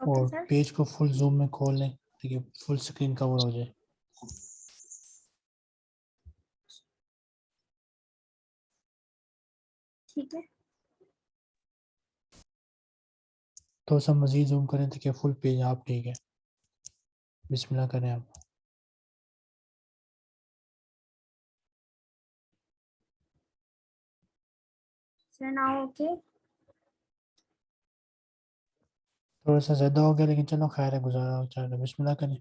Okay और sir. Page को full zoom में खोल लें है फुल स्क्रीन कवर हो जाए। ठीक है। तो सब मजीद जूम करें है फुल पेज आप ठीक है। बिस्मिल्लाह करें आप। सर नाउ ओके थोड़ा सा ज़्यादा हो गया लेकिन चलो खैर है गुजारा चलो बिस्मिल्लाह करें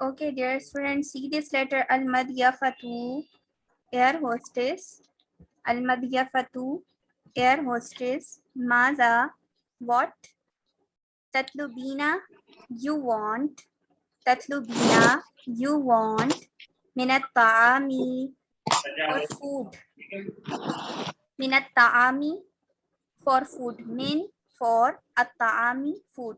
Okay, dear students, see this letter Al-Madiyafatu, air hostess. Al-Madiyafatu, air hostess. Maza, what? Tatlubina, you want. Tatlubina, you want. Minat ta'ami, for food. Minat ta'ami, for food. Min, for at-ta'ami, food.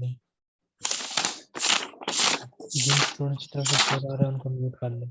दें जिन student की तरफ से शोर आ रहा है उनको mute कर लें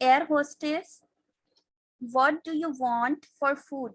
air hostess what do you want for food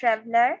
traveler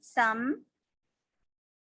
some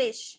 fish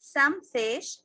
some fish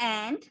and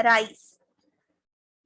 rice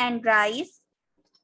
and rice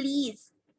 please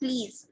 please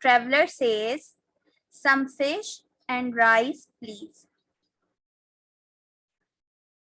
Traveler says some fish and rice please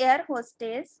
air hostess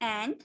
and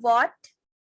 what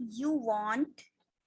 you want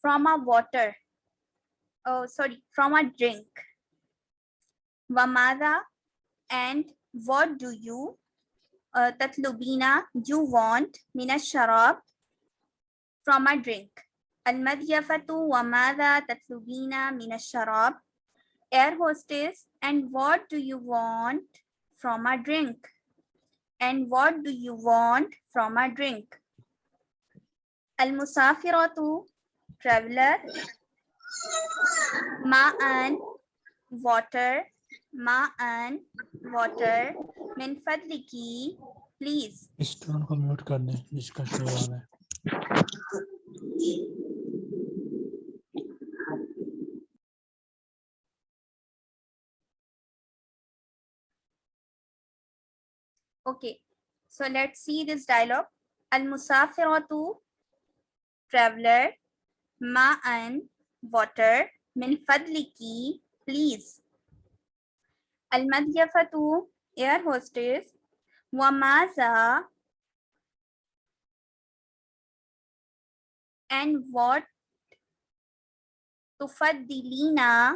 from a water oh sorry from a drink. Vamada and what do you uh, tatlubina you want mina sharab from a drink? Al almadyafatu wamada tatlubina mina sharab. Air hostess and what do you want from a drink? And what do you want from a drink? Al musafiratu traveler ma'an water ma'an water min fadliki please Is tone ko mute karne. दें जिसका show आ रहा है okay so let's see this dialogue al musafiratu traveler ma'an water, min fadliki, please. Al-madiyafatu, air hostess, wa and what tufaddilina,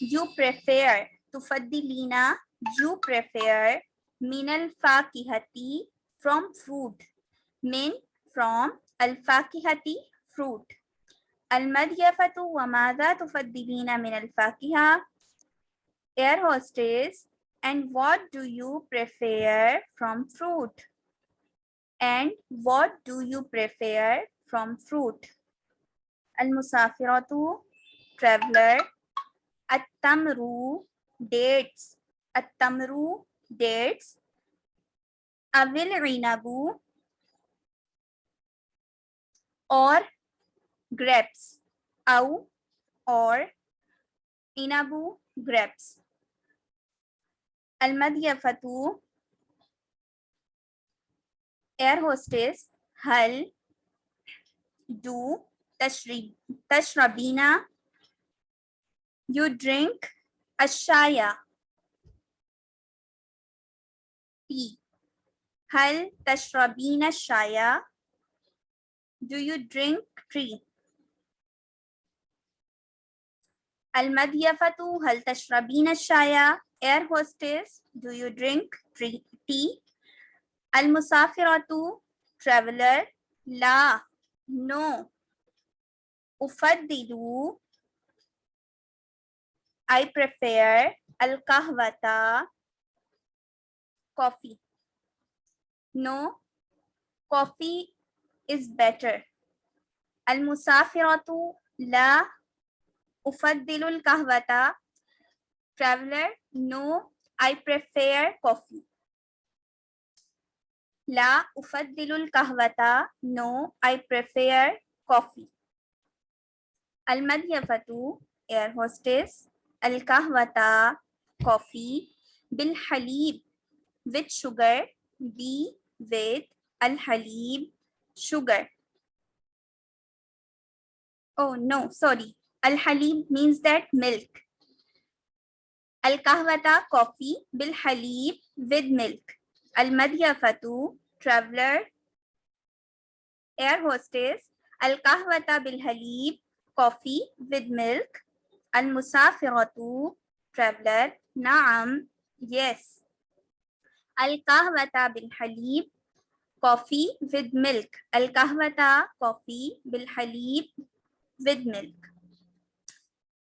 you prefer. Tufaddilina, you prefer. min al-fakihati from fruit min from al-fakihati fruit wa madha tufaddilina min al-fakiha air hostess. And what do you prefer from fruit? And what do you prefer from fruit? al-musafiratu traveler. at-tamru dates. at-tamru dates. inabu or grapes, au or inabu grapes. Almadyafatu, air hostess, hal, do, tashrabina, you drink, ashaya, tea. Hal tashrabina shaya? Do you drink tea? Almadyafatu hal tashrabina shaya. Air hostess, do you drink tea? Al-musafiratu, traveler. La, no. Ufaddilu, I prefer. Al-kahwata, coffee. No, coffee is better. Al-musafiratu, la Ufaddilul kahwata. Traveler, no, I prefer coffee. La ufaddilul kahwata, no, I prefer coffee. Al madhyafatu, air hostess. Al kahwata, coffee. Bil halib, with sugar. Bi with al halib, sugar. Oh, no, sorry. Al-halim means that milk. Al-kahwata, coffee, bil-halib, with milk. Al-madyafatu, traveler, air hostess. Al-kahwata bil-halib, coffee with milk. Al-musafiratu, traveler, naam, yes. Al-kahwata bil-halib, coffee with milk. Al-kahwata, coffee, bil-halib, with milk.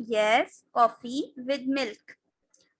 yes coffee with milk.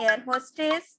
air hostess.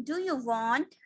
do you want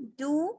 do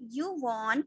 you want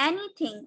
anything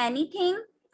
anything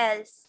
else.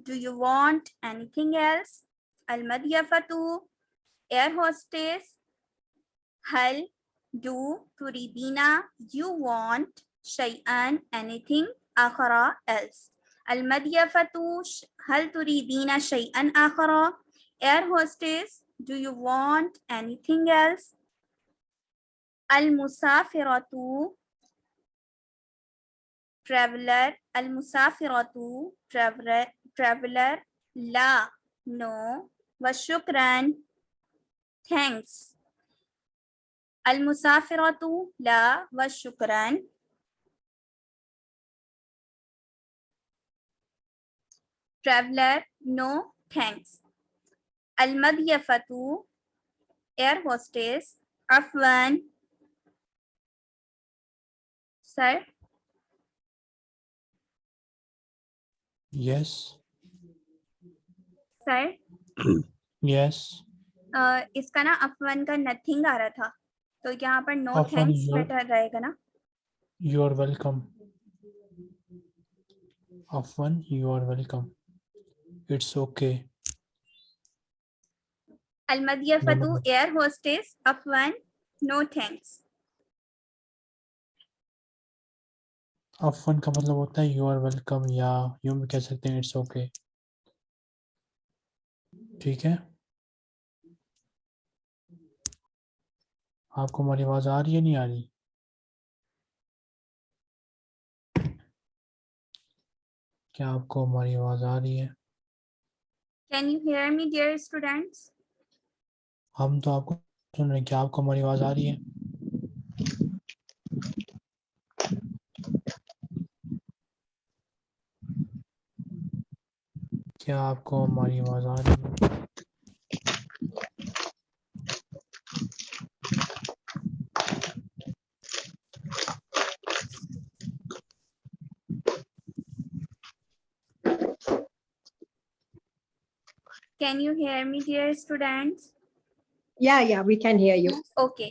Do you want anything else? Al madyafatu air hostess hal do turidina you want shay'an anything? Akhara else. Al madyafatu sh- hal turidina shay'an akhara. Air hostess do you want anything else? Al musafiratu traveler al musafiratu traveler traveler la no. Wa thanks. Al musafiratu la wa traveler no thanks. Al madyafatu air hostess afwan. Sir? Yes yes uh, इसका ना अफवन का nothing आ रहा था तो यहाँ पर no thanks better रहेगा ना you are welcome afwan you are welcome it's okay अलमदियफतु no. एयर होस्टेस अफवन नो थैंक्स afwan का मतलब होता है you are welcome या यूँ भी कह सकते हैं it's okay ठीक है? आपको हमारी आवाज़ आ रही है नहीं आ रही? क्या आपको हमारी आवाज़ आ रही है? Can you hear me dear students हम तो आपको सुन रहे हैं। क्या आपको हमारी आवाज़ आ रही है? क्या आपको हमारी आवाज आ रही है can you hear me dear students Yeah, yeah, we can hear you. okay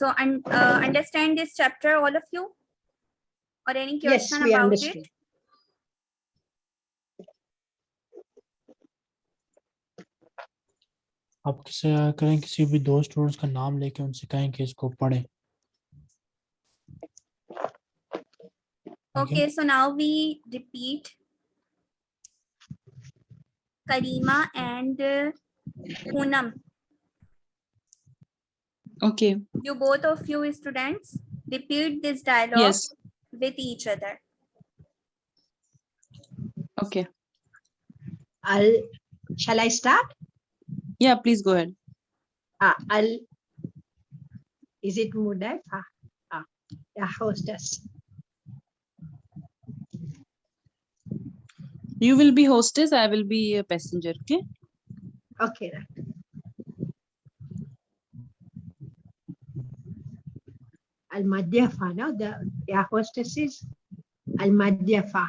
so un- uh, understand this chapter all of you or any Yes, question we about understood. it आप किसे करें किसी भी दो स्टूडेंट्स का नाम लेके उनसे कहें कि इसको पढ़ें ठीक है Okay, so now we repeat Karima and uh, Poonam. Okay, You both of you students repeat this dialogue yes, with each other. okay, I'll, shall I start? Yeah, please go ahead. Ah, Al. Is it Mudaifa? Ah, yeah, hostess. You will be hostess, I will be a passenger, okay? Okay. then. Al Madyafa, no? The air hostess is Al Madyafa.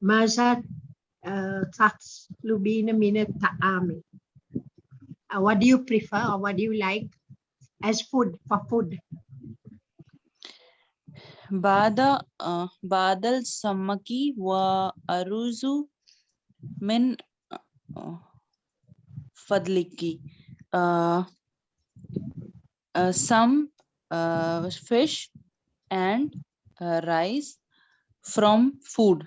measured uh, na minat ta'ami. What do you prefer or what do you like as food for food? Bada uh, badal samaki wa aruzu min uh, fadliki. Uh, uh, some uh, fish and uh, rice from food.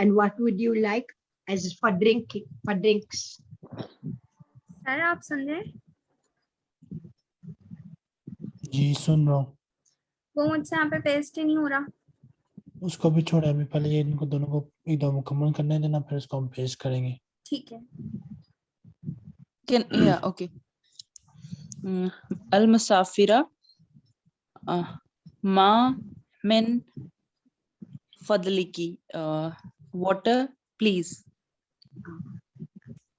and what would you like as for drinking for drinks sir आप सुन रहे हैं? जी सुन रहा हूँ वो मुझसे यहाँ पे paste ही नहीं हो रहा उसको भी छोड़ा अभी पहले ये इनको दोनों को एकदम मुकम्मल करने देना फिर उसको हम पेश करेंगे ठीक है can yeah okay mm, al musafira uh, ma min fadliki uh, water please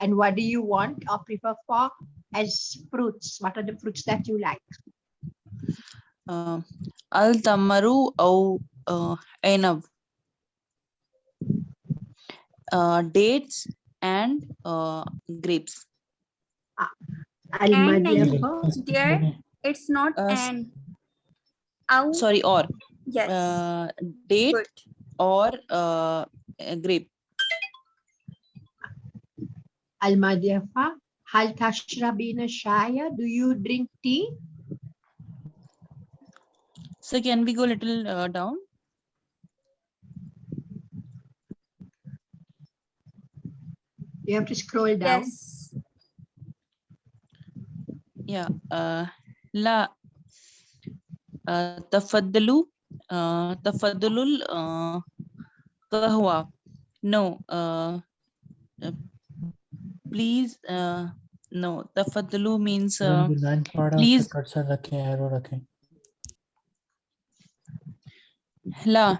and what do you want or prefer for as fruits what are the fruits that you like uh, al tamaru au uh, dates and uh, grapes. And there it's not uh, an. Sorry, or. Yes. Uh, date Good. or uh, grape. Almadiafa, hal tashrabina shaya? Do you drink tea? So can we go a little uh, down? You have to scroll down. Yes. Yeah. Uh, la. Uh, Tafadulul. Uh. Uh, kahwa. No. Uh, uh, please. Uh, no. Tafaddalu means. Uh, please. La.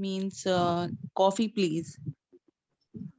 means uh, coffee please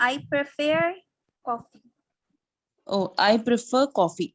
I prefer coffee. Oh, I prefer coffee.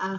uh,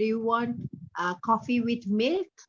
do you want uh, coffee with milk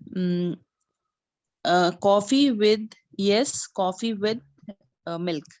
mm, uh, coffee with yes coffee with uh, milk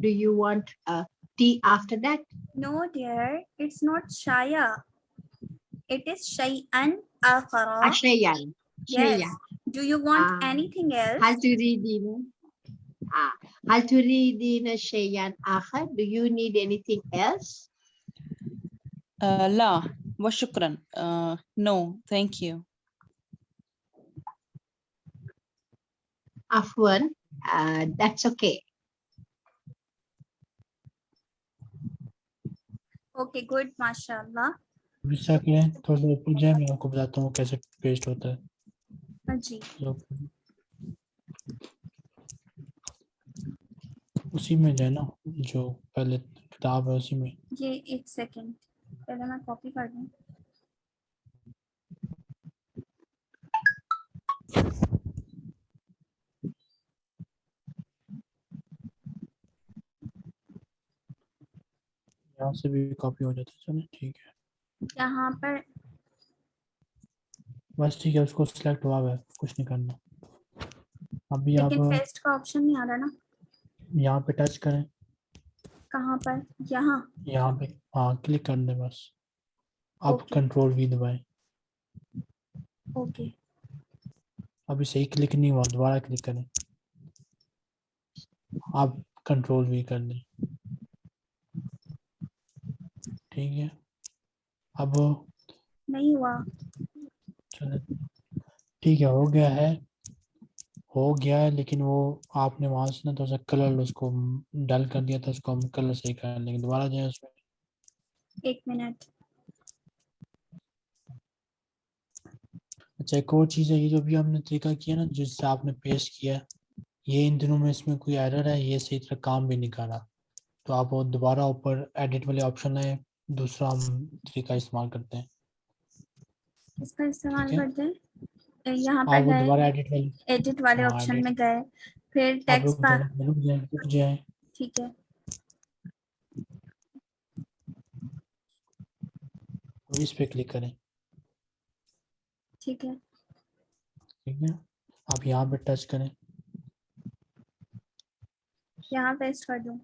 do you want uh, tea after that No, dear, it's not shaya. It is shay'an akhara. Ah, shayan. Yes. Do you want uh, anything else? Hal turidin. Ah, hal turidin shayan akhar. Do you need anything else? Uh, la. Wa shukran. Uh, no, thank you. Afwan, uh, that's okay. Okay, good, mashallah. के थोड़ा सा जाए मैं आपको बताता हूँ कैसे paste होता है। Uh, जी. तो उसी में जाए ना जो पहले किताब है उसी में। ये एक सेकंड पहले मैं कॉपी कर दूँ। यहाँ से भी कॉपी हो जाता है चलो ठीक है। यहाँ पर बस ठीक है उसको सिलेक्ट हुआ है कुछ नहीं करना। अभी आप पेस्ट का ऑप्शन नहीं आ रहा ना। यहाँ पे टच करें। कहाँ पर? यहाँ। यहाँ पे हाँ क्लिक कर दें बस। अब। कंट्रोल वी दबाएँ। ओके अभी सही क्लिक नहीं हुआ दोबारा क्लिक करें। आप कंट्रोल वी कर दें ठीक है। अब नहीं हुआ। चलो ठीक है हो गया है। हो गया है लेकिन वो आपने वहाँ से ना तो सा कलर उसको डल कर दिया था उसको हम कलर सही कर लेंगे। दोबारा जाए उसमें। एक मिनट। अच्छा एक और चीज़ है ये जो भी हमने तरीका किया ना जिससे आपने पेश किया ये इन दिनों में इसमें कोई एरर है? ये सही तरह काम भी नहीं कर रहा। तो आप वो दोबारा ऊपर एडिट वाले ऑप्शन है दूसरा हम तरीका इस्तेमाल करते हैं। इसका इस्तेमाल। करते हैं। यहाँ पर गए। एडिट वाले एडिट वाले हाँ, ऑप्शन में गए। फिर टेक्स्ट जाए ठीक है। तो इस पे क्लिक करें। ठीक है। ठीक है? आप यहाँ पे टच करें। यहाँ पेस्ट कर। दूँ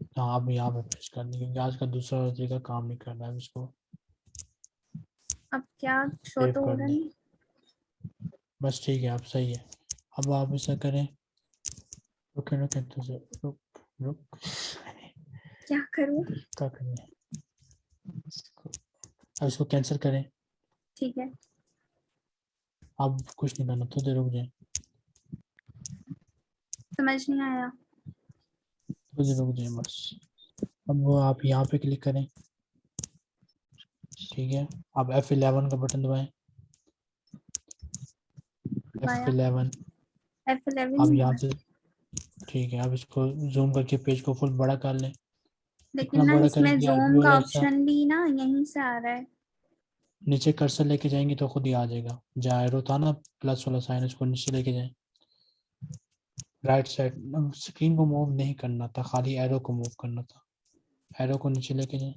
हाँ आप यहाँ पे प्रेस कर दें क्योंकि आज का दूसरा तरीका काम नहीं कर रहा है इसको अब क्या शो तो हो रहा नहीं? बस ठीक है आप सही है। अब आप ऐसा करें। रुके रुके तो रुक रुक। क्या करूँ? क्या करें? अब इसको कैंसिल करें। ठीक है। अब कुछ नहीं करना थोड़ी देर रुक जाए। समझ नहीं आया। रुक जाए बस। अब वो आप यहाँ पे क्लिक करें। ठीक है? आप एफ़ इलेवन का बटन दबाएँ। दबाया। एफ़ इलेवन एफ़ अब इलेवन यहाँ से ठीक है आप इसको जूम करके पेज को फुल बड़ा कर लें। लेकिन ना इसमें जूम का ऑप्शन भी ना यहीं से आ रहा है। नीचे कर्सर लेके जाएँगे तो खुद ही आ जाएगा। जहाँ एरो था ना प्लस वाला साइन उसको नीचे लेके जाएँ। राइट साइड स्क्रीन को मूव नहीं करना था खाली एरो को मूव करना था। एरो को नीचे लेके जाएँ।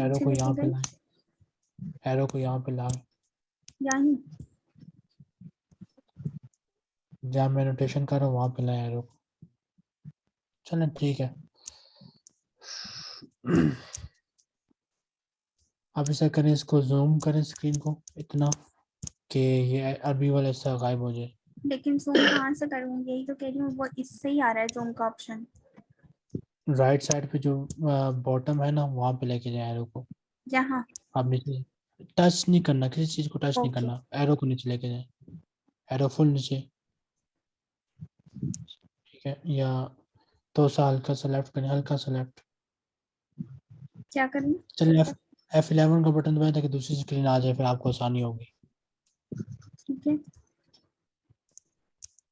एरो को यहाँ पे लाएँ। एरो को यहाँ पे लाएँ। यहीं जहाँ मैं रोटेशन कर रहा हूँ वहाँ पे लाएँ एरो को। चलें ठीक है। अब ऐसा करें इसको जूम करें स्क्रीन को। इतना। कि ये अरबी वाला हिस्सा गायब हो जाए। लेकिन जूम कहाँ से करूँ यही तो कह रही हूँ वो इससे ही आ रहा है जूम का ऑप्शन राइट साइड पे जो बॉटम है ना वहाँ पे लेके जाए एरो को। यहाँ। आप नीचे टच नहीं करना किसी चीज़ को टच नहीं करना एरो को नीचे लेके जाए। एरो फुल नीचे। ठीक है या तो सा हल्का सा लेफ़्ट करें हल्का सा लेफ़्ट क्या करूँ? चलिए एफ़ इलेवन का बटन दबाएँ ताकि दूसरी स्क्रीन आ जाए फिर आपको आसानी होगी। ठीक है।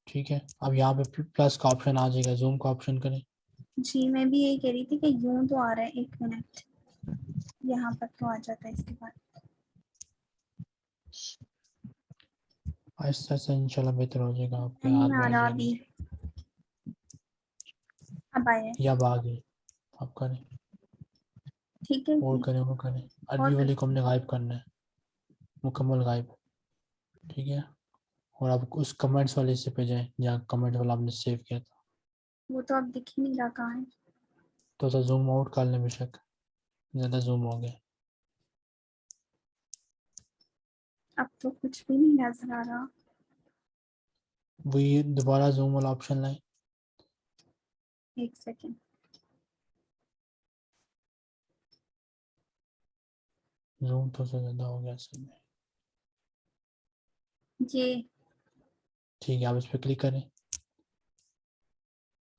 ठीक है अब यहाँ पे प्लस का ऑप्शन आ जाएगा जूम का ऑप्शन करें। जी मैं भी यही कह रही थी कि यूँ तो आ रहा है एक मिनट यहाँ पर तो आ जाता है इसके बाद। आहिस्ता आहिस्ता इंशाल्लाह बेहतर हो जाएगा आपके। अभी। अब आया या आ गए आप करें। ठीक है। और करें और करें। अरबी और वाली को हमने गायब करना है। मुकम्मल गायब। ठीक है। और आप उस कमेंट्स वाले हिस्से पे जाएँ जहाँ कमेंट वाला आपने सेव किया था। वो तो अब दिख ही नहीं रहा कहाँ है। तो सा जूम आउट कर लें बेशक। ज़्यादा जूम हो गया। अब तो कुछ भी नहीं नज़र आ रहा। वही दोबारा जूम वाला ऑप्शन लाए। एक सेकेंड जूम तो से ज़्यादा हो गया असल ये ठीक है आप इस पर क्लिक करें।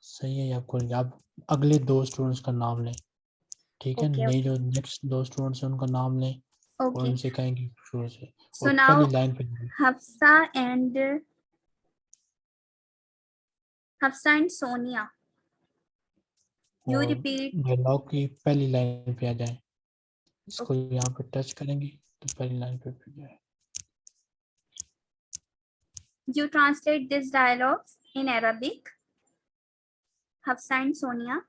सही है आपको आप अगले दो स्टूडेंट्स का नाम लें। ठीक है Okay, नए जो नेक्स्ट दो स्टूडेंट्स हैं उनका नाम लें और उनसे कहेंगे शुरू से। सो नाउ पहली लाइन पे Hafsa and Hafsa and Sonia. You repeat dialogue की पहली लाइन पे आ जाए। इसको यहाँ पे टच करेंगे तो पहली लाइन पे पे जाए। You translate this dialogues in Arabic. Hafsa and Sonia,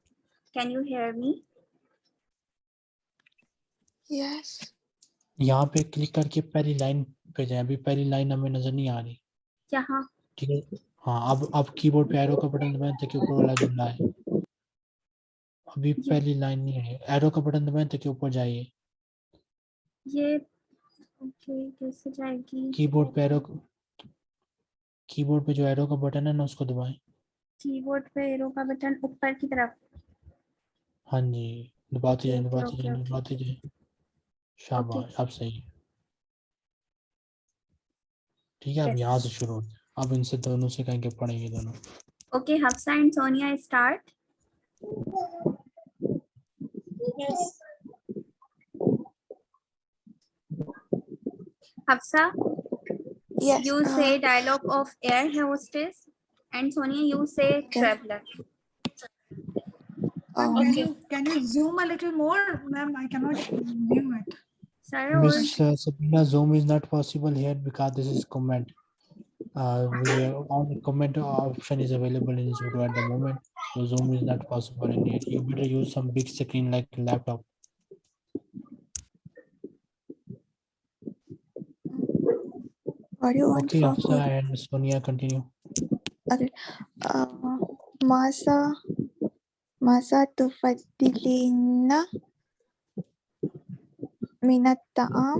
can you hear me? Yes. यहाँ पे क्लिक करके पहली लाइन पे जाए। अभी पहली लाइन हमें नज़र नहीं आ रही। यहाँ। ठीक है? हाँ अब अब कीबोर्ड पे एरो का बटन दबाएँ ताकि ऊपर वाला जुमला है अभी पहली लाइन नहीं है। एरो का बटन दबाएँ ताकि ऊपर जाइए। ये ओके कैसे जाएगी? कीबोर्ड पे एरो कीबोर्ड पे जो एरो का बटन है ना उसको दबाएँ। कीबोर्ड पे एरो का बटन ऊपर की तरफ़। हाँ जी दबाते जाए दबाते जाए दबाते जाए। शाबाश अब सही है। ठीक है अब यहाँ से शुरू होते हैं। अब इनसे दोनों से कहेंगे पढ़ेंगे दोनों। Okay Hafsa and Sonia start Yes. Hafsa, Yes. you uh, say dialogue of air hostess and Sonia, you say Okay. traveler. um, Can you can you zoom a little more, ma'am? I cannot view it. Sir, Miss uh, Sabina, Zoom is not possible here because this is comment. Uh, we are- only comment option is available in Zoom at the moment, so Zoom is not possible in here. You better use some big screen like laptop. what do you want Okay, from Afsa me? and Sonia, continue. Uh, masa masa tufaddilina min at-ta'am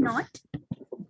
not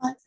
mas-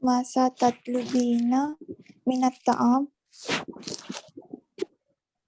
masa tatlubina min at-ta'am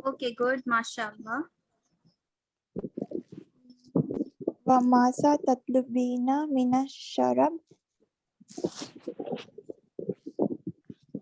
Okay good mashallah. Masa tatlubina min ash-sharab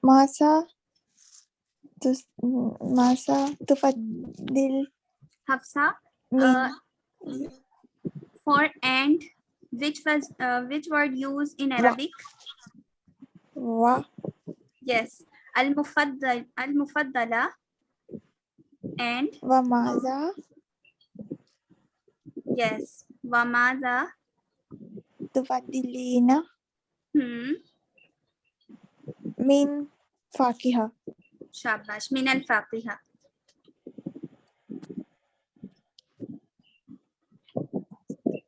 Masa tu masa tufadil Hafsa uh, for and which was uh, which word used in Arabic? Wa. Yes. Al mufaddal al mufaddala and wa maza. Yes. Wa maza. Tufadilina. Hmm. Min Fakiha. Shabash. Min al Fakiha.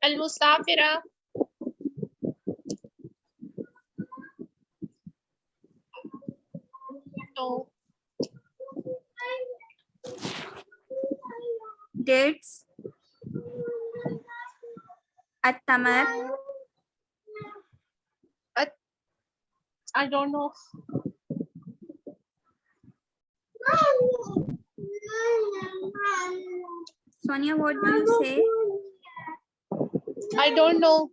Al Musafira. No. Dates. At-tamar. I don't know. Sonia, what do you say? I don't know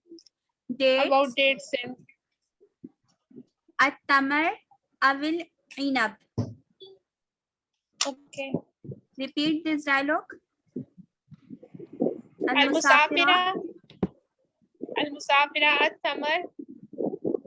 dates. about dates. At-tamar avil up. Okay. Repeat this dialogue. Al-musafira. Al-musafira at-tamar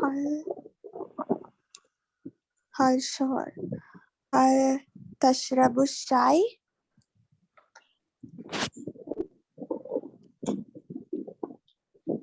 hal hal shor hal tashrabu shai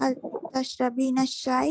hal tashrabina shai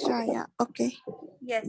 shaya okay yes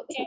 okay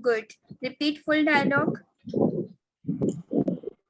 Good. Repeat full dialogue.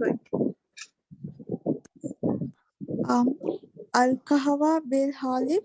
Good. um al kahwa bil halib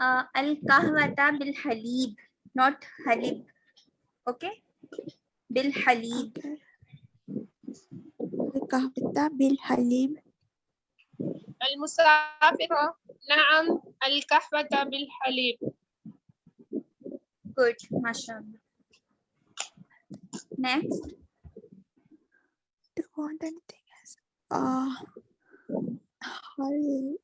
uh, al kahwata bil halib, not halib. Okay? Bil halib. Al kahwata bil halib. Al musafira. Naam, al kahwata bil halib. Good, mashallah. Next. do you want anything else uh, halib.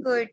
good.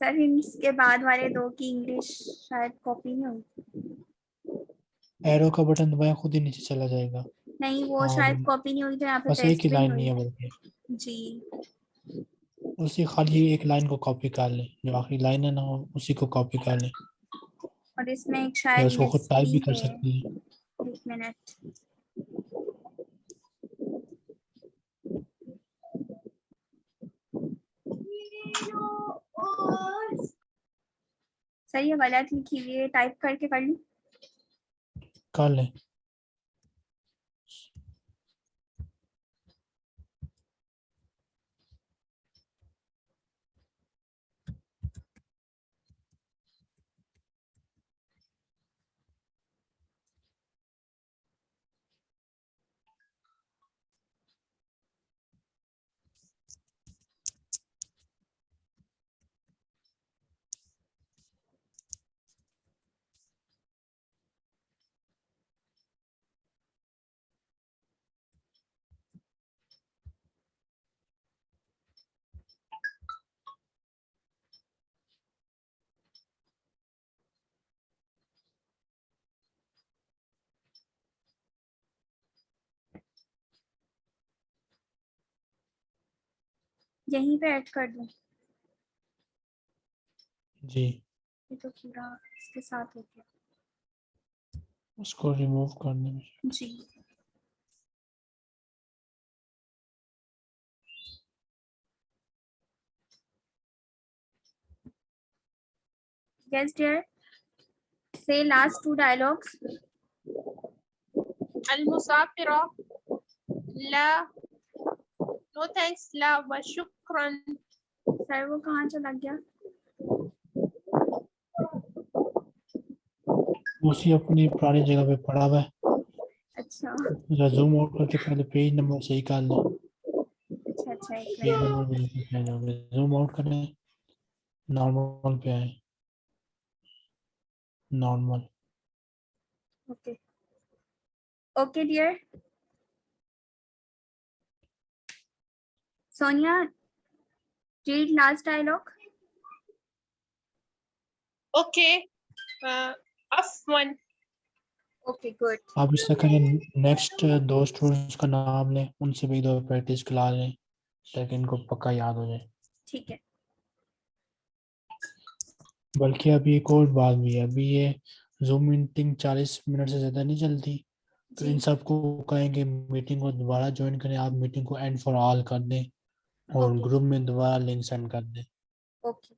Sir इसके बाद वाले दो की English शायद copy नहीं हुई arrow का button दबाएं खुद ही नीचे चला जाएगा नहीं वो हाँ, शायद वो- कॉपी नहीं हुई तो यहाँ पे बस एक ही paste भी लाइन नहीं नहीं है हुई बल्कि जी उसी खाली एक लाइन को कॉपी कर लें। जो आखिरी लाइन है ना उसी को कॉपी कर लें। और इसमें एक शायद उसको खुद टाइप भी कर सकती हैं। एक मिनट सर ये गलत लिखी हुई है। टाइप करके कर लूँ। कर लें। यहीं पे ऐड कर दूँ जी ये तो पूरा इसके साथ हो गया उसको रिमूव करने में जी yes dear say last two dialogues al musafira la तो थैंक्स लव शुक्रन। सर वो कहाँ चला गया? उसी अपनी पुरानी जगह पे पड़ा हुआ है। अच्छा। जूम आउट करके पहले पेज नंबर सही कर लो। अच्छा अच्छा पेज नंबर जूम आउट करें नॉर्मल पे आए normal okay okay dear Sonia, read last dialogue. Okay. Uh, off one. Okay, good. आप इससे कहें नेक्स्ट दो स्टूडेंट्स का नाम लें उनसे भी दो प्रैक्टिस करा लें ताकि इनको पक्का याद हो जाए ठीक है बल्कि अभी एक और बात भी है अभी ये जूम मीटिंग 40 मिनट से ज़्यादा नहीं चलती तो इन सबको कहेंगे मीटिंग को दोबारा ज्वाइन करें आप मीटिंग को एंड फॉर ऑल कर दें और. ग्रुप में दोबारा लिंक सेंड कर दें। Okay.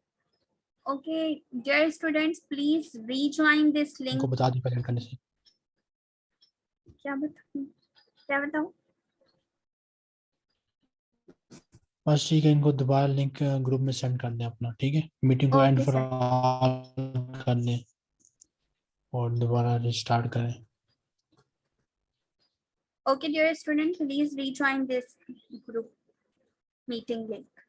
Okay dear students please rejoin this link. इनको बता दें पहले करने से। क्या बताऊँ? क्या बताऊँ? बस ठीक है इनको दोबारा लिंक ग्रुप में सेंड कर दें अपना ठीक है? मीटिंग को एंड फॉर ऑल कर दें और दोबारा रिस्टार्ट करें। Okay dear student please rejoin this group. Meeting link